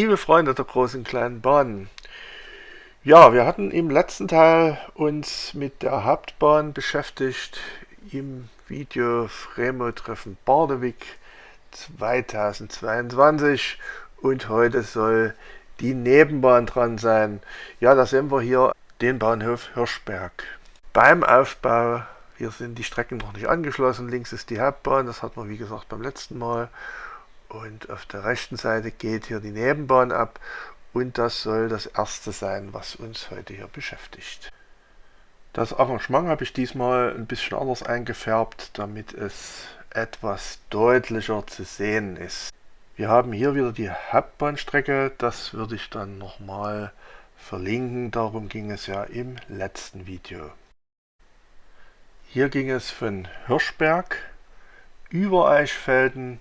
Liebe Freunde der großen kleinen Bahn. Ja, wir hatten im letzten Teil uns mit der Hauptbahn beschäftigt im Video Fremo-Treffen Bardewig 2022 und heute soll die Nebenbahn dran sein. Ja, da sehen wir hier den Bahnhof Hirschberg. Beim Aufbau, hier sind die Strecken noch nicht angeschlossen, links ist die Hauptbahn, das hatten wir wie gesagt beim letzten Mal und auf der rechten Seite geht hier die Nebenbahn ab und das soll das erste sein, was uns heute hier beschäftigt. Das Arrangement habe ich diesmal ein bisschen anders eingefärbt, damit es etwas deutlicher zu sehen ist. Wir haben hier wieder die Hauptbahnstrecke, das würde ich dann nochmal verlinken, darum ging es ja im letzten Video. Hier ging es von Hirschberg über Eichfelden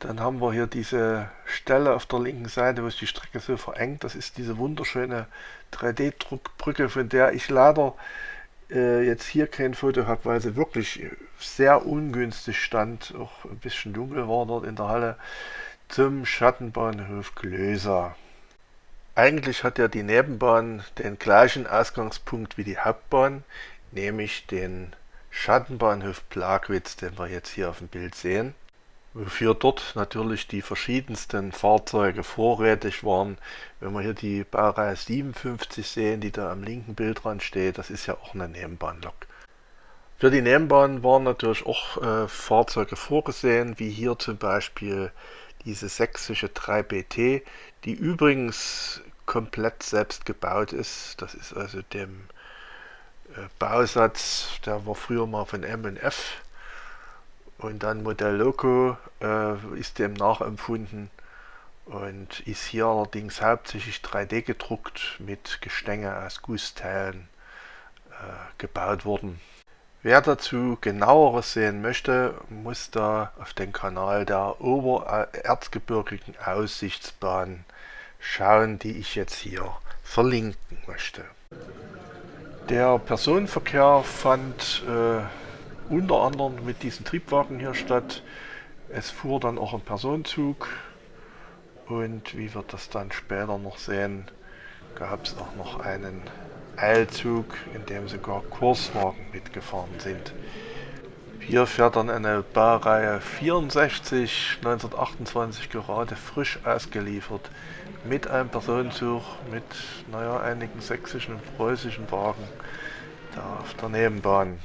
dann haben wir hier diese Stelle auf der linken Seite, wo sich die Strecke so verengt. Das ist diese wunderschöne 3D-Druckbrücke, von der ich leider äh, jetzt hier kein Foto habe, weil sie wirklich sehr ungünstig stand. Auch ein bisschen dunkel war dort in der Halle zum Schattenbahnhof Glösa. Eigentlich hat ja die Nebenbahn den gleichen Ausgangspunkt wie die Hauptbahn, nämlich den Schattenbahnhof Plagwitz, den wir jetzt hier auf dem Bild sehen wofür dort natürlich die verschiedensten Fahrzeuge vorrätig waren. Wenn wir hier die Baureihe 57 sehen, die da am linken Bildrand steht, das ist ja auch eine Nebenbahnlok. Für die Nebenbahn waren natürlich auch äh, Fahrzeuge vorgesehen, wie hier zum Beispiel diese sächsische 3BT, die übrigens komplett selbst gebaut ist. Das ist also dem äh, Bausatz, der war früher mal von M&F und dann Modell Loco äh, ist dem nachempfunden und ist hier allerdings hauptsächlich 3D gedruckt mit Gestänge aus Gussteilen äh, gebaut worden. Wer dazu genaueres sehen möchte, muss da auf den Kanal der Obererzgebirgigen Aussichtsbahn schauen, die ich jetzt hier verlinken möchte. Der Personenverkehr fand äh, unter anderem mit diesen Triebwagen hier statt. Es fuhr dann auch ein Personenzug und wie wir das dann später noch sehen, gab es auch noch einen Eilzug, in dem sogar Kurswagen mitgefahren sind. Hier fährt dann eine Baureihe 64, 1928 gerade frisch ausgeliefert, mit einem Personenzug, mit naja, einigen sächsischen und preußischen Wagen da auf der Nebenbahn.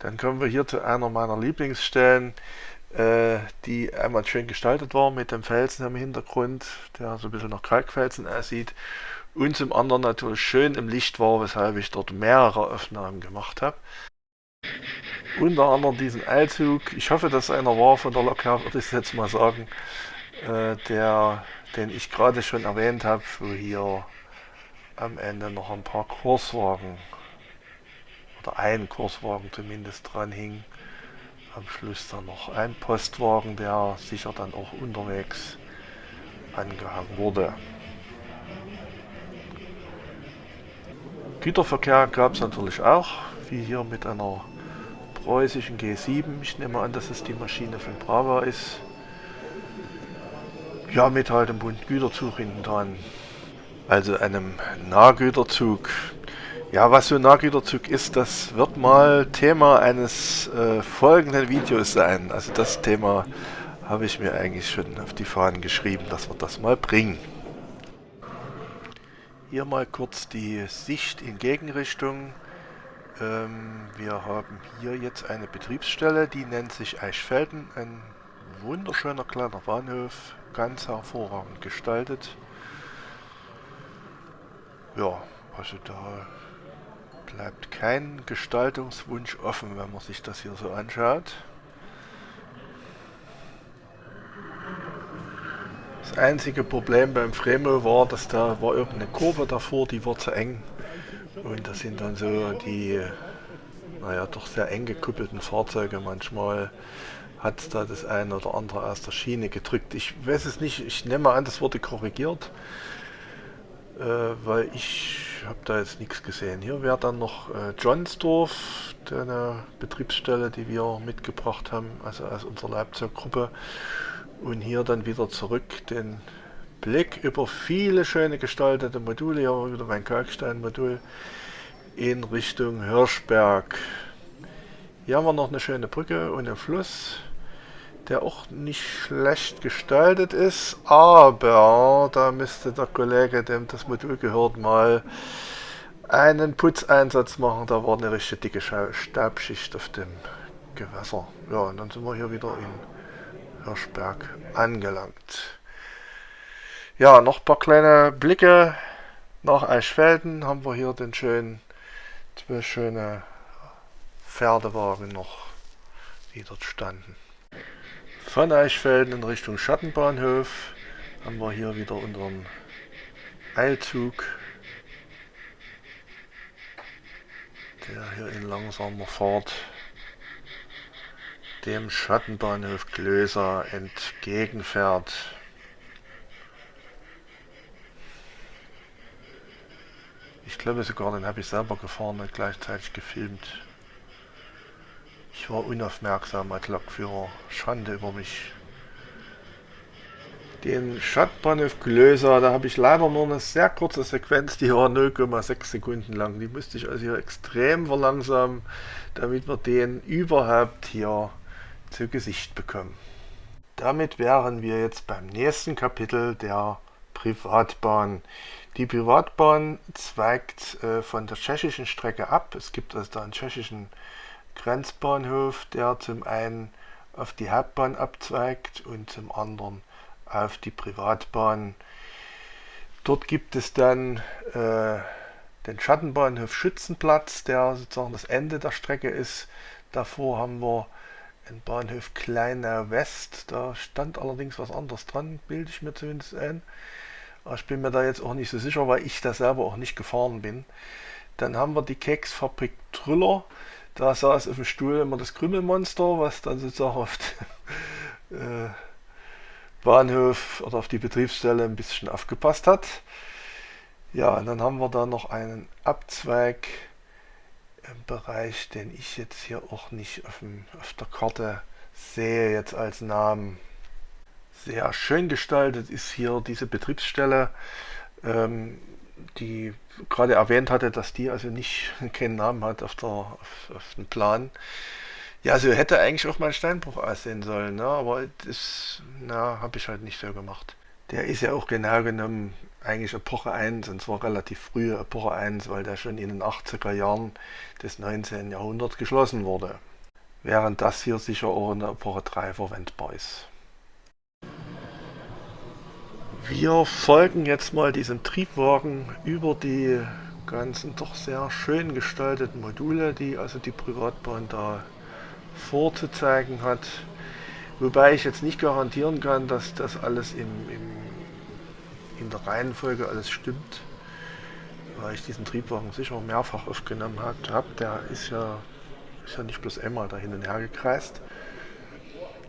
Dann kommen wir hier zu einer meiner Lieblingsstellen, äh, die einmal schön gestaltet war mit dem Felsen im Hintergrund, der so ein bisschen nach Kalkfelsen aussieht. Und zum anderen natürlich schön im Licht war, weshalb ich dort mehrere Aufnahmen gemacht habe. Unter anderem diesen Eilzug, ich hoffe, dass einer war von der Lok her, würde ich jetzt mal sagen, äh, der, den ich gerade schon erwähnt habe, wo hier am Ende noch ein paar Kurswagen oder ein Kurswagen zumindest dran hing. Am Schluss dann noch ein Postwagen, der sicher dann auch unterwegs angehangen wurde. Güterverkehr gab es natürlich auch, wie hier mit einer preußischen G7. Ich nehme an, dass es die Maschine von Brava ist. Ja, mit halt einem bunten Güterzug hinten dran. Also einem Nahgüterzug ja, was so ein Nahgüterzug ist, das wird mal Thema eines äh, folgenden Videos sein. Also das Thema habe ich mir eigentlich schon auf die Fahnen geschrieben, dass wir das mal bringen. Hier mal kurz die Sicht in Gegenrichtung. Ähm, wir haben hier jetzt eine Betriebsstelle, die nennt sich Eichfelden. Ein wunderschöner kleiner Bahnhof, ganz hervorragend gestaltet. Ja, also da bleibt kein Gestaltungswunsch offen, wenn man sich das hier so anschaut. Das einzige Problem beim Fremo war, dass da war irgendeine Kurve davor, die war zu eng. Und das sind dann so die, naja, doch sehr eng gekuppelten Fahrzeuge. Manchmal hat da das eine oder andere aus der Schiene gedrückt. Ich weiß es nicht, ich nehme an, das wurde korrigiert äh, weil ich habe da jetzt nichts gesehen. Hier wäre dann noch äh, Johnsdorf, eine Betriebsstelle, die wir mitgebracht haben, also aus unserer Leipzig-Gruppe. Und hier dann wieder zurück den Blick über viele schöne gestaltete Module. Hier wir wieder mein Kalkstein-Modul in Richtung Hirschberg. Hier haben wir noch eine schöne Brücke und einen Fluss, der auch nicht schlecht gestaltet ist, aber da müsste der Kollege, dem das Modul gehört, mal einen Putzeinsatz machen. Da war eine richtig dicke Staubschicht auf dem Gewässer. Ja, und dann sind wir hier wieder in Hirschberg angelangt. Ja, noch ein paar kleine Blicke nach Eichfelden haben wir hier den schönen, zwei schöne Pferdewagen noch, die dort standen. Von Eichfelden in Richtung Schattenbahnhof haben wir hier wieder unseren Eilzug, der hier in langsamer Fahrt dem Schattenbahnhof Klöser entgegenfährt. Ich glaube sogar, den habe ich selber gefahren und gleichzeitig gefilmt. Ich war unaufmerksam als Lokführer. Schande über mich. Den Stadtbahnhof Glöser, da habe ich leider nur eine sehr kurze Sequenz, die war 0,6 Sekunden lang. Die musste ich also hier extrem verlangsamen, damit wir den überhaupt hier zu Gesicht bekommen. Damit wären wir jetzt beim nächsten Kapitel der Privatbahn. Die Privatbahn zweigt äh, von der tschechischen Strecke ab. Es gibt also da einen tschechischen Grenzbahnhof, der zum einen auf die Hauptbahn abzweigt und zum anderen auf die Privatbahn. Dort gibt es dann äh, den Schattenbahnhof Schützenplatz, der sozusagen das Ende der Strecke ist. Davor haben wir den Bahnhof Kleinau West. Da stand allerdings was anderes dran, bilde ich mir zumindest ein. Ich bin mir da jetzt auch nicht so sicher, weil ich da selber auch nicht gefahren bin. Dann haben wir die Keksfabrik Trüller. Da saß auf dem Stuhl immer das Krümelmonster, was dann sozusagen auf den äh, Bahnhof oder auf die Betriebsstelle ein bisschen aufgepasst hat. Ja, und dann haben wir da noch einen Abzweig im Bereich, den ich jetzt hier auch nicht auf, dem, auf der Karte sehe, jetzt als Namen. Sehr schön gestaltet ist hier diese Betriebsstelle, ähm, die gerade erwähnt hatte, dass die also nicht keinen Namen hat auf, der, auf, auf dem Plan. Ja, so hätte eigentlich auch mal Steinbruch aussehen sollen, ne? aber das habe ich halt nicht so gemacht. Der ist ja auch genau genommen eigentlich Epoche 1 und zwar relativ frühe Epoche 1, weil der schon in den 80er Jahren des 19. Jahrhunderts geschlossen wurde. Während das hier sicher auch in der Epoche 3 verwendbar ist. Wir folgen jetzt mal diesem Triebwagen über die ganzen doch sehr schön gestalteten Module, die also die Privatbahn da vorzuzeigen hat. Wobei ich jetzt nicht garantieren kann, dass das alles im, im, in der Reihenfolge alles stimmt, weil ich diesen Triebwagen sicher mehrfach aufgenommen habe. Der ist ja, ist ja nicht bloß einmal da hin und her gekreist.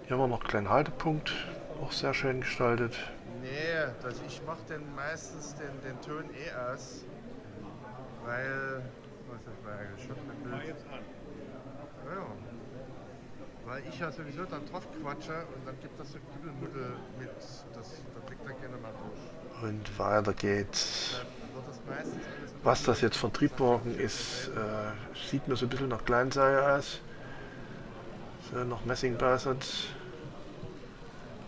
Hier haben wir noch einen kleinen Haltepunkt, auch sehr schön gestaltet. Nee, also ich mache den meistens den, den Ton eh aus, weil, was ist das eigentlich schon mit Bild? jetzt an. Ja, weil ich ja sowieso dann drauf quatsche und dann gibt das so Kübelmuddel mit, das, da blickt dann gerne mal durch. Und weiter geht's. Was das jetzt von Triebwagen ist, äh, sieht mir so ein bisschen nach Kleinseil aus. So noch Messingbausatz.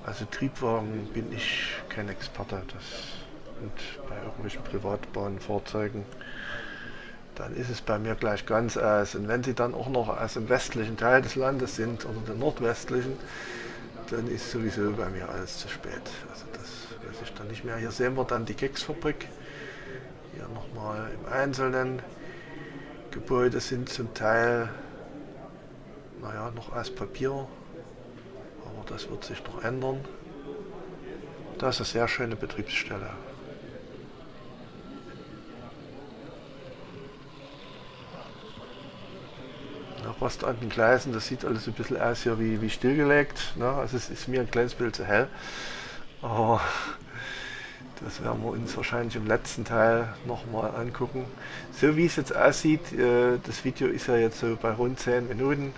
Also Triebwagen bin ich kein Experte. Das, und bei irgendwelchen Privatbahnfahrzeugen, dann ist es bei mir gleich ganz aus. Und wenn sie dann auch noch aus dem westlichen Teil des Landes sind oder dem nordwestlichen, dann ist sowieso bei mir alles zu spät. Also das weiß ich dann nicht mehr. Hier sehen wir dann die Keksfabrik. Hier nochmal im Einzelnen. Gebäude sind zum Teil naja, noch aus Papier aber das wird sich noch ändern. Das ist eine sehr schöne Betriebsstelle. Nach Rost an den Gleisen, das sieht alles ein bisschen aus hier wie, wie stillgelegt. Ne? Also es ist mir ein kleines Bild zu hell. Aber das werden wir uns wahrscheinlich im letzten Teil nochmal angucken. So wie es jetzt aussieht, äh, das Video ist ja jetzt so bei rund 10 Minuten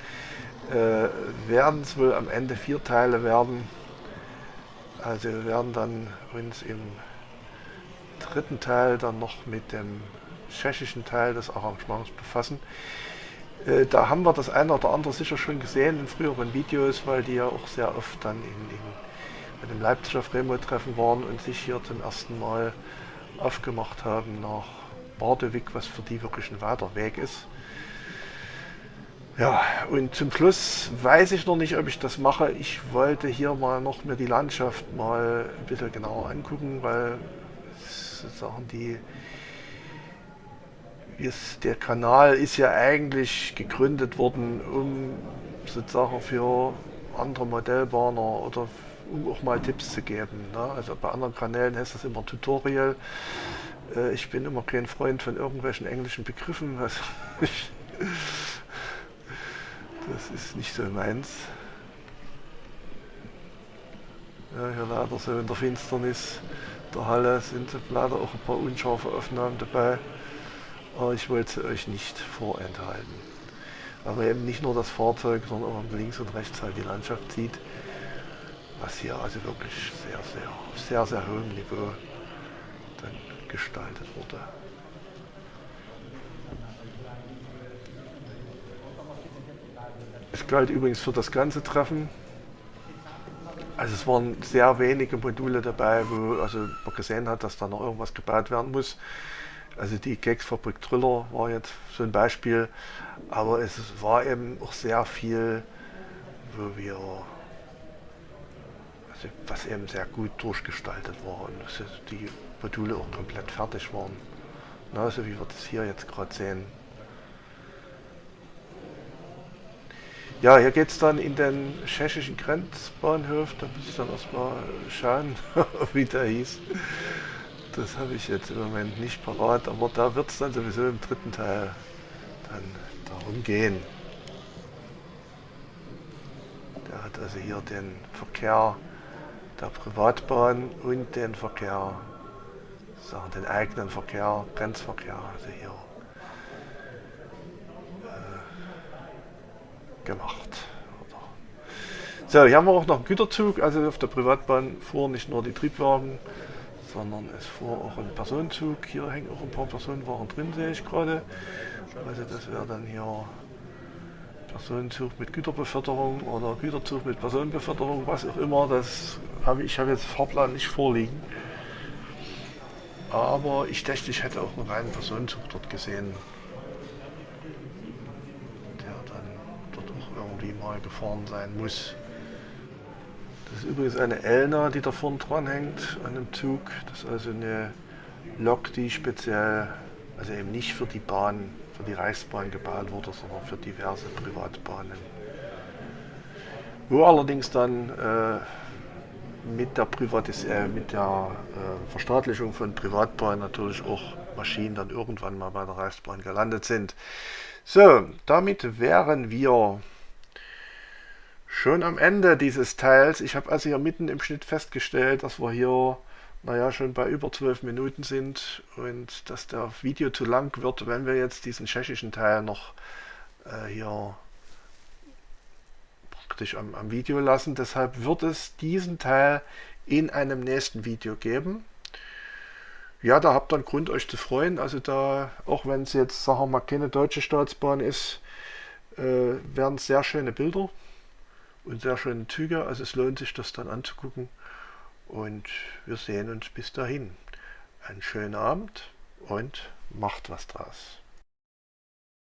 äh, werden es wohl am Ende vier Teile werden. Also wir werden dann uns im dritten Teil dann noch mit dem tschechischen Teil des Arrangements befassen. Äh, da haben wir das eine oder andere sicher schon gesehen in früheren Videos, weil die ja auch sehr oft dann in, in, bei dem Leipziger Fremo-Treffen waren und sich hier zum ersten Mal aufgemacht haben nach Bardewig, was für die wirklich ein weiter Weg ist. Ja, und zum Schluss weiß ich noch nicht, ob ich das mache. Ich wollte hier mal noch mir die Landschaft mal ein bisschen genauer angucken, weil sozusagen die ist, der Kanal ist ja eigentlich gegründet worden, um sozusagen für andere Modellbahner oder um auch mal Tipps zu geben. Ne? Also bei anderen Kanälen heißt das immer Tutorial. Äh, ich bin immer kein Freund von irgendwelchen englischen Begriffen. Also ich, das ist nicht so meins. Ja, hier leider so in der Finsternis der Halle sind leider auch ein paar unscharfe Aufnahmen dabei aber ich wollte euch nicht vorenthalten. Man eben nicht nur das Fahrzeug, sondern auch links und rechts halt die Landschaft sieht, was hier also wirklich sehr, sehr, sehr, sehr hohem Niveau dann gestaltet wurde. Es galt übrigens für das ganze Treffen. Also es waren sehr wenige Module dabei, wo also man gesehen hat, dass da noch irgendwas gebaut werden muss. Also die Keksfabrik Triller war jetzt so ein Beispiel, aber es war eben auch sehr viel, wo wir, also was eben sehr gut durchgestaltet war und die Module auch komplett fertig waren. Na, so wie wir das hier jetzt gerade sehen. Ja, hier geht es dann in den tschechischen Grenzbahnhof, da muss ich dann erstmal schauen, wie der hieß. Das habe ich jetzt im Moment nicht parat, aber da wird es dann sowieso im dritten Teil dann darum gehen. Der hat also hier den Verkehr der Privatbahn und den Verkehr, sagen den eigenen Verkehr, Grenzverkehr, also hier gemacht. So, hier haben wir auch noch einen Güterzug, also auf der Privatbahn fuhren nicht nur die Triebwagen, sondern es fuhr auch ein Personenzug. Hier hängen auch ein paar Personenwagen drin, sehe ich gerade. Also das wäre dann hier Personenzug mit Güterbeförderung oder Güterzug mit Personenbeförderung, was auch immer. Das habe ich habe jetzt Fahrplan nicht vorliegen. Aber ich dachte, ich hätte auch einen reinen Personenzug dort gesehen, der dann dort auch irgendwie mal gefahren sein muss. Das ist übrigens eine Elna, die da vorne dran hängt an dem Zug. Das ist also eine Lok, die speziell, also eben nicht für die Bahn, für die Reichsbahn gebaut wurde, sondern für diverse Privatbahnen. Wo allerdings dann äh, mit der, Privatis äh, mit der äh, Verstaatlichung von Privatbahnen natürlich auch Maschinen dann irgendwann mal bei der Reichsbahn gelandet sind. So, damit wären wir schon am Ende dieses Teils. Ich habe also hier mitten im Schnitt festgestellt, dass wir hier naja, schon bei über 12 Minuten sind und dass der Video zu lang wird, wenn wir jetzt diesen tschechischen Teil noch äh, hier praktisch am, am Video lassen. Deshalb wird es diesen Teil in einem nächsten Video geben. Ja, da habt ihr einen Grund, euch zu freuen. Also da, auch wenn es jetzt, sagen wir mal, keine deutsche Staatsbahn ist, äh, werden sehr schöne Bilder und sehr schöne Züge. Also es lohnt sich, das dann anzugucken. Und wir sehen uns bis dahin. Einen schönen Abend und macht was draus.